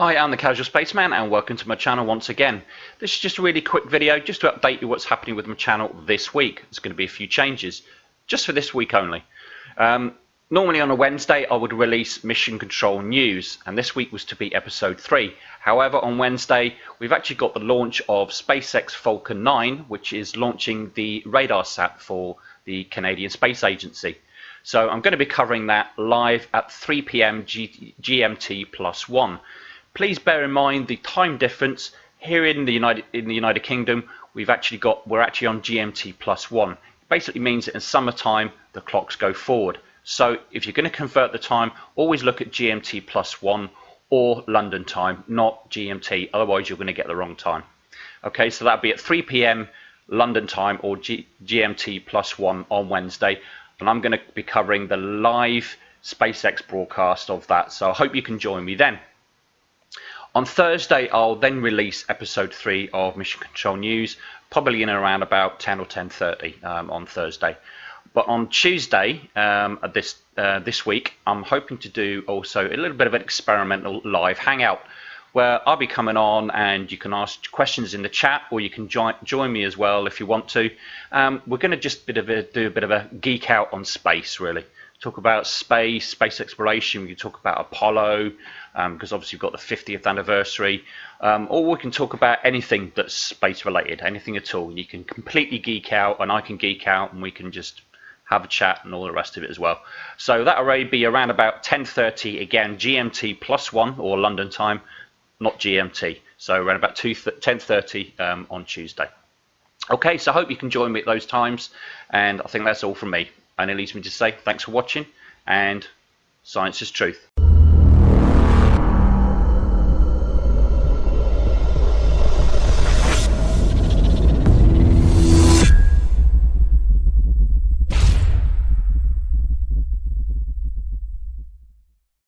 Hi, I'm the Casual Spaceman and welcome to my channel once again. This is just a really quick video just to update you what's happening with my channel this week. There's going to be a few changes just for this week only. Um, normally on a Wednesday I would release Mission Control News and this week was to be episode 3. However on Wednesday we've actually got the launch of SpaceX Falcon 9 which is launching the RADARSAT for the Canadian Space Agency. So I'm going to be covering that live at 3 p.m. GMT plus 1 please bear in mind the time difference here in the United in the United Kingdom. We've actually got we're actually on GMT plus one. It basically means that in summertime the clocks go forward. So if you're going to convert the time, always look at GMT plus one or London time, not GMT. Otherwise, you're going to get the wrong time. Okay, so that'll be at 3 p.m. London time or G GMT plus one on Wednesday, and I'm going to be covering the live SpaceX broadcast of that. So I hope you can join me then. On Thursday, I'll then release episode three of Mission Control News, probably in around about 10 or 10:30 um, on Thursday. But on Tuesday, um, this uh, this week, I'm hoping to do also a little bit of an experimental live hangout where I'll be coming on and you can ask questions in the chat or you can join join me as well if you want to. Um, we're going to just bit of a, do a bit of a geek out on space really talk about space, space exploration. We can talk about Apollo, um, because obviously we've got the 50th anniversary. Um, or we can talk about anything that's space related, anything at all. You can completely geek out, and I can geek out, and we can just have a chat and all the rest of it as well. So that'll already be around about 10:30 again, GMT plus one or London time, not GMT. So around about 10:30 um, on Tuesday. Okay, so I hope you can join me at those times, and I think that's all from me. And it leaves me to say thanks for watching and science is truth.